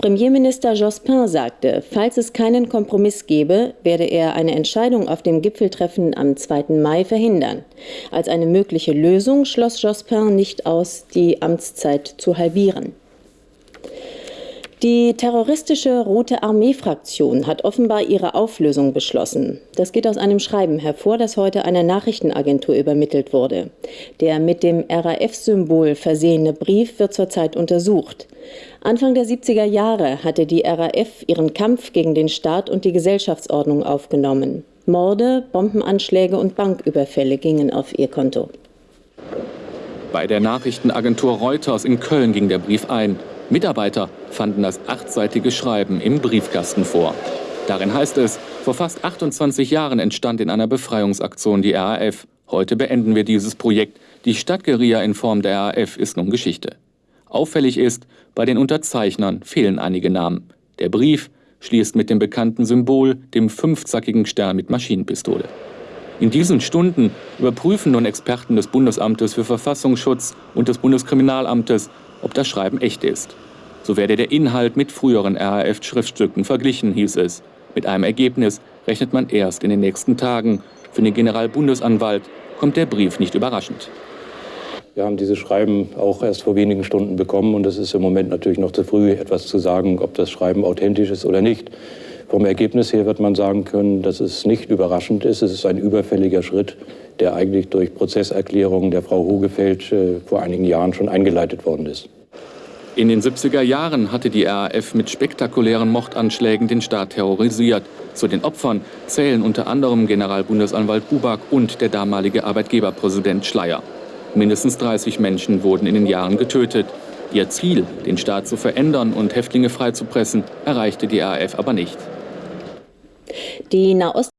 Premierminister Jospin sagte, falls es keinen Kompromiss gebe, werde er eine Entscheidung auf dem Gipfeltreffen am 2. Mai verhindern. Als eine mögliche Lösung schloss Jospin nicht aus, die Amtszeit zu halbieren. Die terroristische Rote Armee-Fraktion hat offenbar ihre Auflösung beschlossen. Das geht aus einem Schreiben hervor, das heute einer Nachrichtenagentur übermittelt wurde. Der mit dem RAF-Symbol versehene Brief wird zurzeit untersucht. Anfang der 70er Jahre hatte die RAF ihren Kampf gegen den Staat und die Gesellschaftsordnung aufgenommen. Morde, Bombenanschläge und Banküberfälle gingen auf ihr Konto. Bei der Nachrichtenagentur Reuters in Köln ging der Brief ein. Mitarbeiter fanden das achtseitige Schreiben im Briefkasten vor. Darin heißt es, vor fast 28 Jahren entstand in einer Befreiungsaktion die RAF. Heute beenden wir dieses Projekt. Die Stadtgeria in Form der RAF ist nun Geschichte. Auffällig ist, bei den Unterzeichnern fehlen einige Namen. Der Brief schließt mit dem bekannten Symbol, dem fünfzackigen Stern mit Maschinenpistole. In diesen Stunden überprüfen nun Experten des Bundesamtes für Verfassungsschutz und des Bundeskriminalamtes, ob das Schreiben echt ist. So werde der Inhalt mit früheren RAF-Schriftstücken verglichen, hieß es. Mit einem Ergebnis rechnet man erst in den nächsten Tagen. Für den Generalbundesanwalt kommt der Brief nicht überraschend. Wir haben dieses Schreiben auch erst vor wenigen Stunden bekommen und es ist im Moment natürlich noch zu früh, etwas zu sagen, ob das Schreiben authentisch ist oder nicht. Vom Ergebnis her wird man sagen können, dass es nicht überraschend ist. Es ist ein überfälliger Schritt, der eigentlich durch Prozesserklärungen der Frau Hogefeld äh, vor einigen Jahren schon eingeleitet worden ist. In den 70er Jahren hatte die RAF mit spektakulären Mordanschlägen den Staat terrorisiert. Zu den Opfern zählen unter anderem Generalbundesanwalt Buback und der damalige Arbeitgeberpräsident Schleier. Mindestens 30 Menschen wurden in den Jahren getötet. Ihr Ziel, den Staat zu verändern und Häftlinge freizupressen, erreichte die RAF aber nicht. Die Nahost